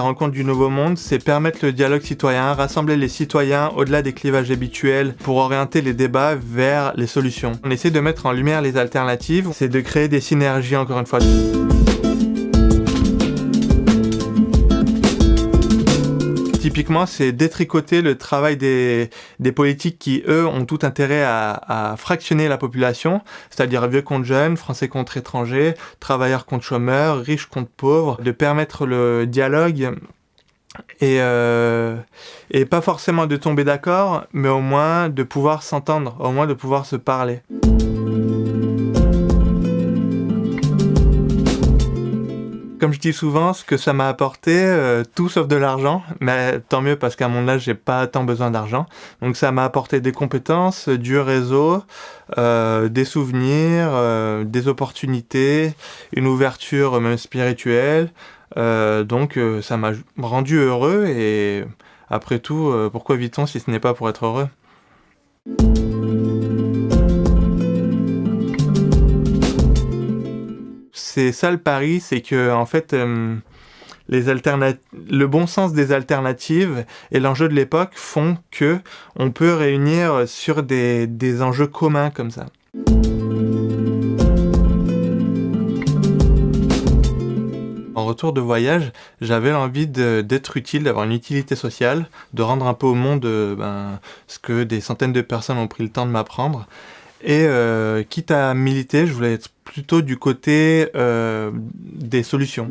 la rencontre du Nouveau Monde, c'est permettre le dialogue citoyen, rassembler les citoyens au-delà des clivages habituels pour orienter les débats vers les solutions. On essaie de mettre en lumière les alternatives, c'est de créer des synergies encore une fois. Typiquement, c'est détricoter le travail des, politiques qui, eux, ont tout intérêt à, à fractionner la population, c'est-à-dire vieux contre jeunes, français contre étrangers, travailleurs contre chômeurs, riches contre pauvres, de permettre le dialogue et, euh, et pas forcément de tomber d'accord, mais au moins de pouvoir s'entendre, au moins de pouvoir se parler. Comme je dis souvent, ce que ça m'a apporté, euh, tout sauf de l'argent, mais tant mieux parce qu'à mon âge, j'ai pas tant besoin d'argent. Donc ça m'a apporté des compétences, du réseau, euh, des souvenirs, euh, des opportunités, une ouverture même spirituelle. donc ça m'a rendu heureux et après tout, pourquoi vit-on si ce n'est pas pour être heureux? C'est ça le pari, c'est que en fait, euh, les le bon sens des alternatives et l'enjeu de l'époque font que on peut réunir sur des, enjeux communs comme ça. En retour de voyage, j'avais l'envie d'être utile, d'avoir une utilité sociale, de rendre un peu au monde euh, ben, ce que des centaines de personnes ont pris le temps de m'apprendre. Et euh, quitte à militer, je voulais être plutôt du côté euh, des solutions.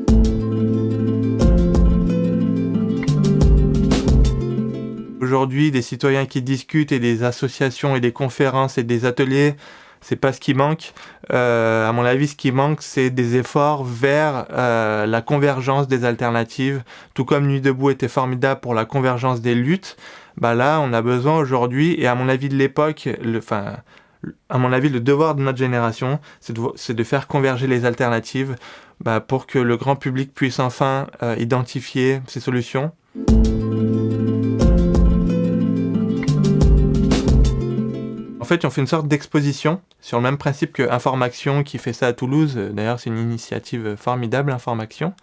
Aujourd'hui, des citoyens qui discutent et des associations et des conférences et des ateliers, c'est pas ce qui manque. Euh, à mon avis, ce qui manque, c'est des efforts vers la convergence des alternatives. Tout comme Nuit debout était formidable pour la convergence des luttes, bah là, on a besoin aujourd'hui, et à mon avis de l'époque, enfin, à mon avis, le devoir de notre génération, c'est de, faire converger les alternatives bah, pour que le grand public puisse enfin euh, identifier ces solutions. En fait, on fait une sorte d'exposition sur le même principe que Information qui fait ça à Toulouse. D'ailleurs, c'est une initiative formidable, Information.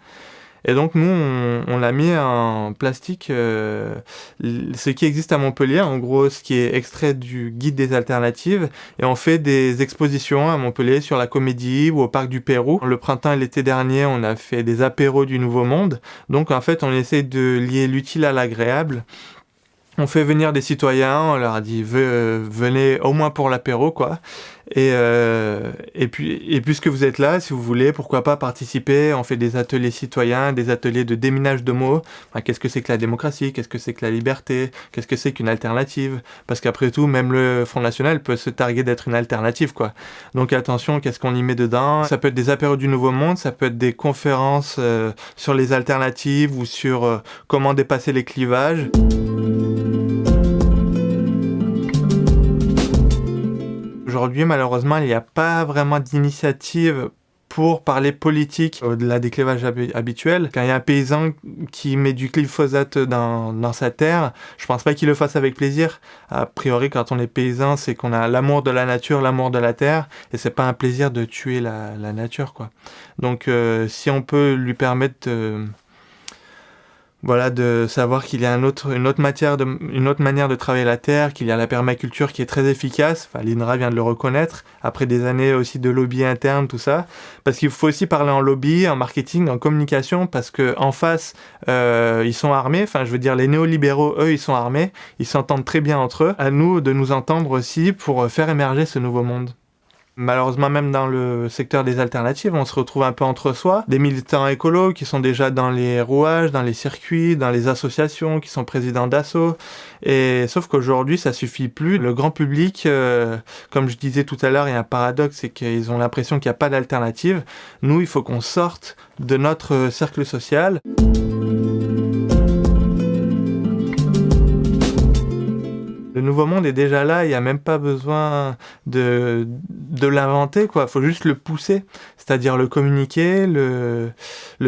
Et donc nous, on, l'a mis en plastique, euh, ce qui existe à Montpellier, en gros ce qui est extrait du guide des alternatives, et on fait des expositions à Montpellier sur la comédie ou au parc du Pérou. Le printemps et l'été dernier, on a fait des apéros du Nouveau Monde. Donc en fait, on essaie de lier l'utile à l'agréable on fait venir des citoyens, on leur a dit venez au moins pour l'apéro quoi. Et, euh, et, puis, et puisque vous êtes là, si vous voulez, pourquoi pas participer? On fait des ateliers citoyens, des ateliers de déminage de mots. Qu'est-ce que c'est que la démocratie? Qu'est-ce que c'est que la liberté? Qu'est-ce que c'est qu'une alternative? Parce qu'après tout, même le Front National peut se targuer d'être une alternative, quoi. Donc attention, qu'est-ce qu'on y met dedans? Ça peut être des apéros du Nouveau Monde, ça peut être des conférences euh, sur les alternatives ou sur euh, comment dépasser les clivages. Malheureusement, il n'y a pas vraiment d'initiative pour parler politique au-delà des clivages habituels. Quand il y a un paysan qui met du glyphosate dans, sa terre, je pense pas qu'il le fasse avec plaisir. A priori, quand on est paysan, c'est qu'on a l'amour de la nature, l'amour de la terre, et c'est pas un plaisir de tuer la, la nature, quoi. Donc, euh, si on peut lui permettre de voilà, de savoir qu'il y a une autre matière, une autre manière de travailler la terre, qu'il y a la permaculture qui est très efficace. Enfin, l'INRA vient de le reconnaître après des années aussi de lobby interne, tout ça. Parce qu'il faut aussi parler en lobby, en marketing, en communication, parce que en face, euh, ils sont armés. Enfin, je veux dire, les néolibéraux, eux, ils sont armés. Ils s'entendent très bien entre eux. À nous de nous entendre aussi pour faire émerger ce nouveau monde. Malheureusement, même dans le secteur des alternatives, on se retrouve un peu entre soi. Des militants écolos qui sont déjà dans les rouages, dans les circuits, dans les associations, qui sont présidents d'assaut. Et sauf qu'aujourd'hui, ça suffit plus. Le grand public, euh, comme je disais tout à l'heure, il y a un paradoxe, c'est qu'ils ont l'impression qu'il n'y a pas d'alternative. Nous, il faut qu'on sorte de notre cercle social. Nouveau monde est déjà là, il n'y a même pas besoin de, l'inventer, quoi. Il faut juste le pousser, c'est-à-dire le communiquer, le,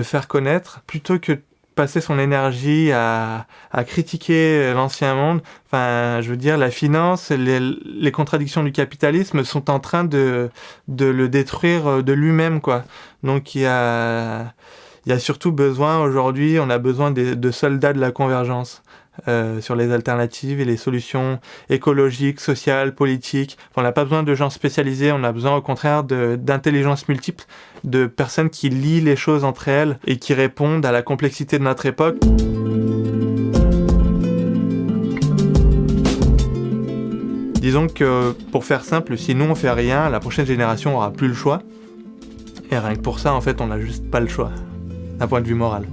faire connaître, plutôt que passer son énergie à, critiquer l'ancien monde. Enfin, je veux dire, la finance, les, contradictions du capitalisme sont en train de, le détruire de lui-même, quoi. Donc il y a surtout besoin aujourd'hui, on a besoin de soldats de la convergence. Euh, sur les alternatives et les solutions écologiques, sociales, politiques. on n'a pas besoin de gens spécialisés, on a besoin au contraire d'intelligence multiple, de personnes qui lient les choses entre elles et qui répondent à la complexité de notre époque. Disons que, pour faire simple, si nous on fait rien, la prochaine génération aura plus le choix. Et rien que pour ça, en fait, on n'a juste pas le choix, d'un point de vue moral.